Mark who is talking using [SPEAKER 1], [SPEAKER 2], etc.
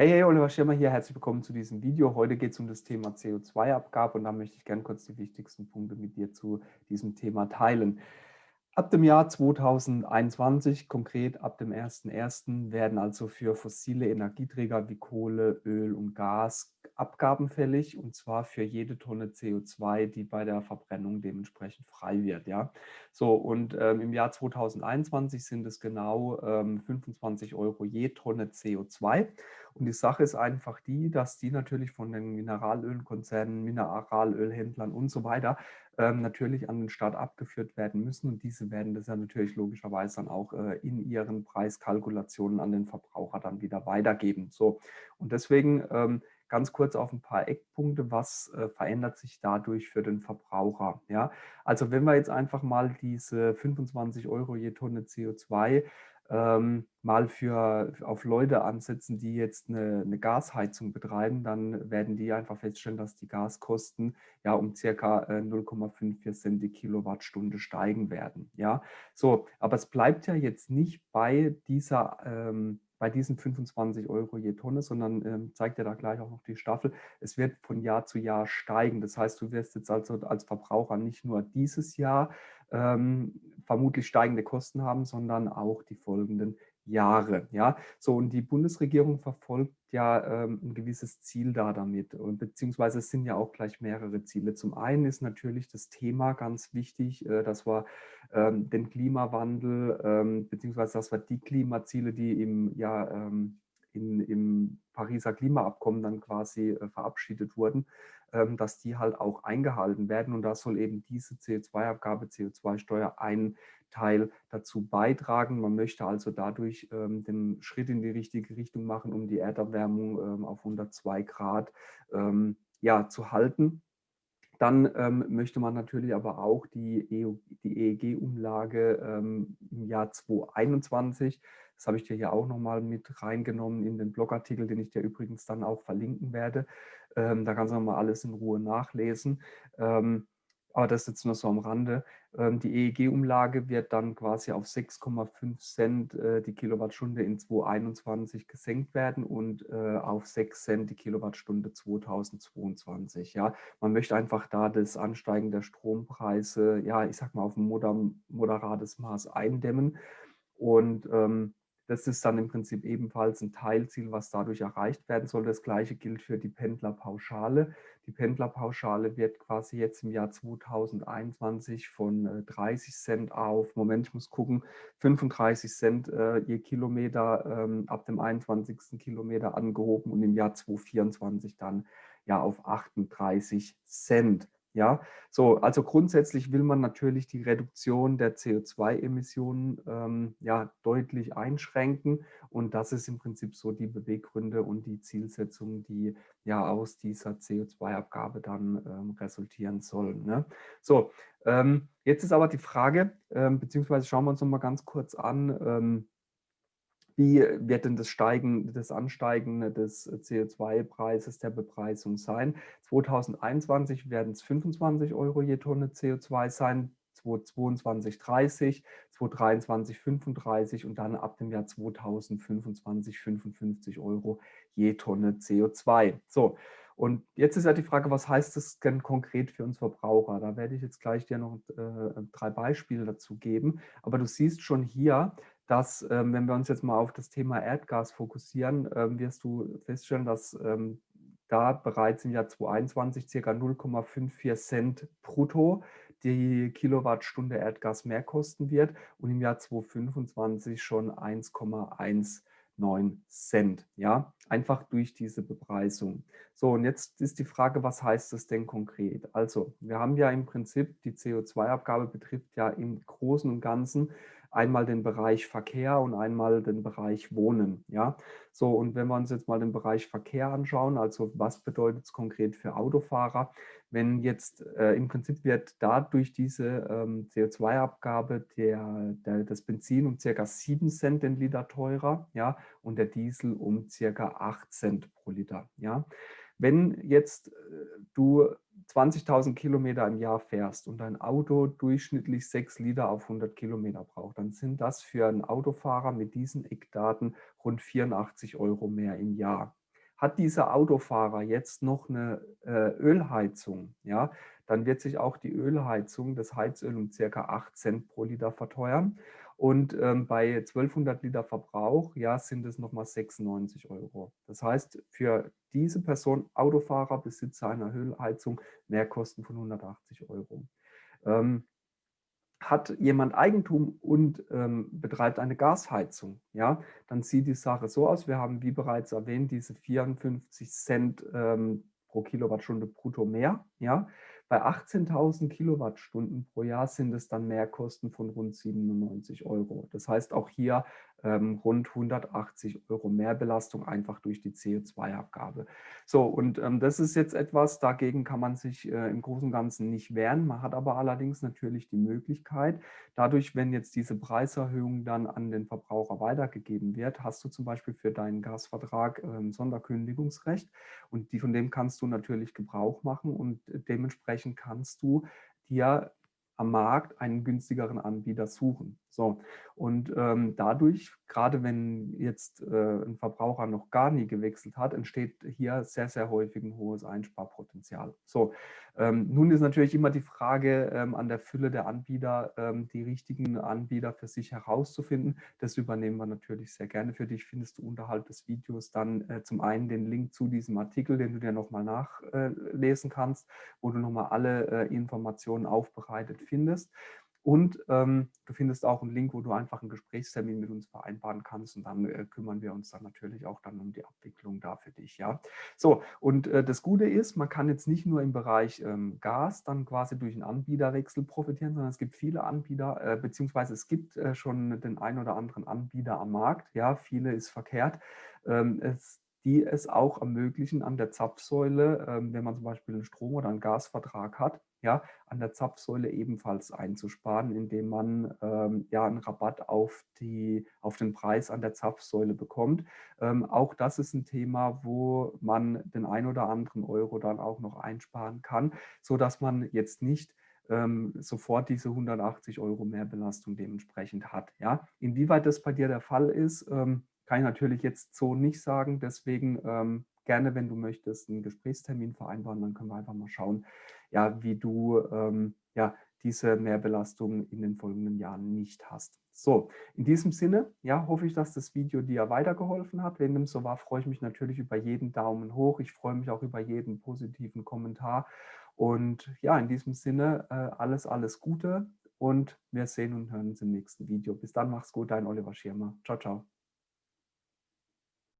[SPEAKER 1] Hey, hey, Oliver Schirmer hier, herzlich willkommen zu diesem Video. Heute geht es um das Thema CO2-Abgabe und da möchte ich gerne kurz die wichtigsten Punkte mit dir zu diesem Thema teilen. Ab dem Jahr 2021, konkret ab dem 01.01., werden also für fossile Energieträger wie Kohle, Öl und Gas Abgaben fällig und zwar für jede Tonne CO2, die bei der Verbrennung dementsprechend frei wird. Ja? So, und ähm, im Jahr 2021 sind es genau ähm, 25 Euro je Tonne CO2. Und die Sache ist einfach die, dass die natürlich von den Mineralölkonzernen, Mineralölhändlern und so weiter ähm, natürlich an den Staat abgeführt werden müssen. Und diese werden das ja natürlich logischerweise dann auch äh, in ihren Preiskalkulationen an den Verbraucher dann wieder weitergeben. So, und deswegen ähm, ganz kurz auf ein paar Eckpunkte, was äh, verändert sich dadurch für den Verbraucher. Ja? Also wenn wir jetzt einfach mal diese 25 Euro je Tonne CO2 ähm, mal für, auf Leute ansetzen, die jetzt eine, eine, Gasheizung betreiben, dann werden die einfach feststellen, dass die Gaskosten ja um circa äh, 0,54 Cent die Kilowattstunde steigen werden. Ja, so, aber es bleibt ja jetzt nicht bei dieser ähm, bei diesen 25 Euro je Tonne, sondern ähm, zeigt ja da gleich auch noch die Staffel. Es wird von Jahr zu Jahr steigen. Das heißt, du wirst jetzt also als Verbraucher nicht nur dieses Jahr ähm, vermutlich steigende Kosten haben, sondern auch die folgenden Jahre. Ja, so und die Bundesregierung verfolgt ja ähm, ein gewisses Ziel da damit, und, beziehungsweise es sind ja auch gleich mehrere Ziele. Zum einen ist natürlich das Thema ganz wichtig, äh, dass wir ähm, den Klimawandel, ähm, beziehungsweise dass wir die Klimaziele, die im ja ähm, Pariser Klimaabkommen dann quasi äh, verabschiedet wurden, ähm, dass die halt auch eingehalten werden. Und da soll eben diese CO2-Abgabe, CO2-Steuer ein Teil dazu beitragen. Man möchte also dadurch ähm, den Schritt in die richtige Richtung machen, um die Erderwärmung ähm, auf 102 Grad ja, zu halten. Dann ähm, möchte man natürlich aber auch die, EEG-Umlage ähm, im Jahr 2021, das habe ich dir hier auch nochmal mit reingenommen in den Blogartikel, den ich dir übrigens dann auch verlinken werde. Ähm, da kannst du nochmal alles in Ruhe nachlesen. Ähm, aber das jetzt nur so am Rande. Ähm, die EEG-Umlage wird dann quasi auf 6,5 Cent äh, die Kilowattstunde in 2021 gesenkt werden und äh, auf 6 Cent die Kilowattstunde 2022. Ja, man möchte einfach da das Ansteigen der Strompreise, ja, ich sag mal auf ein moderates Maß eindämmen. Und ähm, das ist dann im Prinzip ebenfalls ein Teilziel, was dadurch erreicht werden soll. Das gleiche gilt für die Pendlerpauschale. Die Pendlerpauschale wird quasi jetzt im Jahr 2021 von 30 äh, Cent auf, Moment, ich muss gucken, 35 Cent äh, je Kilometer ähm, ab dem 21. Kilometer angehoben und im Jahr 2024 dann ja auf 38 Cent. Ja, so, also grundsätzlich will man natürlich die Reduktion der CO2-Emissionen ähm, ja, deutlich einschränken und das ist im Prinzip so die Beweggründe und die Zielsetzung, die ja aus dieser CO2-Abgabe dann ähm, resultieren sollen. Ne? So, ähm, jetzt ist aber die Frage, ähm, beziehungsweise schauen wir uns noch mal ganz kurz an, ähm, wie wird denn das Steigen, das Ansteigen des CO2-Preises der Bepreisung sein? 2021 werden es 25 Euro je Tonne CO2 sein, 2022 30, 2023 35 und dann ab dem Jahr 2025 55 Euro je Tonne CO2. So, und jetzt ist ja die Frage, was heißt das denn konkret für uns Verbraucher? Da werde ich jetzt gleich dir noch äh, drei Beispiele dazu geben. Aber du siehst schon hier, dass, ähm, wenn wir uns jetzt mal auf das Thema Erdgas fokussieren, ähm, wirst du feststellen, dass ähm, da bereits im Jahr 2021 ca. 0,54 Cent brutto die Kilowattstunde Erdgas mehr kosten wird und im Jahr 2025 schon 1,19 Cent. Ja, einfach durch diese Bepreisung. So, und jetzt ist die Frage, was heißt das denn konkret? Also, wir haben ja im Prinzip, die CO2-Abgabe betrifft ja im Großen und Ganzen einmal den Bereich Verkehr und einmal den Bereich Wohnen. Ja? So, und wenn wir uns jetzt mal den Bereich Verkehr anschauen, also was bedeutet es konkret für Autofahrer, wenn jetzt äh, im Prinzip wird dadurch diese ähm, CO2-Abgabe der, der, das Benzin um circa 7 Cent den Liter teurer ja, und der Diesel um circa 8 Cent pro Liter. Ja. Wenn jetzt äh, du 20.000 Kilometer im Jahr fährst und dein Auto durchschnittlich 6 Liter auf 100 Kilometer braucht, dann sind das für einen Autofahrer mit diesen Eckdaten rund 84 Euro mehr im Jahr. Hat dieser Autofahrer jetzt noch eine äh, Ölheizung, ja, dann wird sich auch die Ölheizung, das Heizöl um circa 8 Cent pro Liter verteuern. Und ähm, bei 1200 Liter Verbrauch, ja, sind es nochmal 96 Euro. Das heißt, für diese Person, Autofahrer, Besitzer einer Ölheizung, Mehrkosten von 180 Euro. Ähm, hat jemand Eigentum und ähm, betreibt eine Gasheizung, ja, dann sieht die Sache so aus. Wir haben, wie bereits erwähnt, diese 54 Cent ähm, pro Kilowattstunde brutto mehr. Ja. Bei 18.000 Kilowattstunden pro Jahr sind es dann Mehrkosten von rund 97 Euro. Das heißt auch hier ähm, rund 180 Euro Mehrbelastung einfach durch die CO2-Abgabe. So, und ähm, das ist jetzt etwas, dagegen kann man sich äh, im Großen und Ganzen nicht wehren. Man hat aber allerdings natürlich die Möglichkeit, dadurch, wenn jetzt diese Preiserhöhung dann an den Verbraucher weitergegeben wird, hast du zum Beispiel für deinen Gasvertrag ähm, Sonderkündigungsrecht und die, von dem kannst du natürlich Gebrauch machen und dementsprechend kannst du dir am Markt einen günstigeren Anbieter suchen. So, und ähm, dadurch, gerade wenn jetzt äh, ein Verbraucher noch gar nie gewechselt hat, entsteht hier sehr, sehr häufig ein hohes Einsparpotenzial. So, ähm, nun ist natürlich immer die Frage ähm, an der Fülle der Anbieter, ähm, die richtigen Anbieter für sich herauszufinden. Das übernehmen wir natürlich sehr gerne für dich. Findest du unterhalb des Videos dann äh, zum einen den Link zu diesem Artikel, den du dir nochmal nachlesen kannst, wo du nochmal alle äh, Informationen aufbereitet findest. Und ähm, du findest auch einen Link, wo du einfach einen Gesprächstermin mit uns vereinbaren kannst und dann äh, kümmern wir uns dann natürlich auch dann um die Abwicklung da für dich. Ja, so und äh, das Gute ist, man kann jetzt nicht nur im Bereich ähm, Gas dann quasi durch einen Anbieterwechsel profitieren, sondern es gibt viele Anbieter, äh, beziehungsweise es gibt äh, schon den einen oder anderen Anbieter am Markt. Ja, viele ist verkehrt. Ähm, es die es auch ermöglichen, an der Zapfsäule, ähm, wenn man zum Beispiel einen Strom- oder einen Gasvertrag hat, ja, an der Zapfsäule ebenfalls einzusparen, indem man ähm, ja einen Rabatt auf, die, auf den Preis an der Zapfsäule bekommt. Ähm, auch das ist ein Thema, wo man den ein oder anderen Euro dann auch noch einsparen kann, sodass man jetzt nicht ähm, sofort diese 180 Euro Mehrbelastung dementsprechend hat. Ja? Inwieweit das bei dir der Fall ist, ähm, kann ich natürlich jetzt so nicht sagen. Deswegen ähm, gerne, wenn du möchtest, einen Gesprächstermin vereinbaren. Dann können wir einfach mal schauen, ja, wie du ähm, ja, diese Mehrbelastung in den folgenden Jahren nicht hast. So, in diesem Sinne, ja, hoffe ich, dass das Video dir weitergeholfen hat. Wenn dem so war, freue ich mich natürlich über jeden Daumen hoch. Ich freue mich auch über jeden positiven Kommentar. Und ja, in diesem Sinne, äh, alles, alles Gute und wir sehen und hören uns im nächsten Video. Bis dann, mach's gut, dein Oliver Schirmer. Ciao, ciao.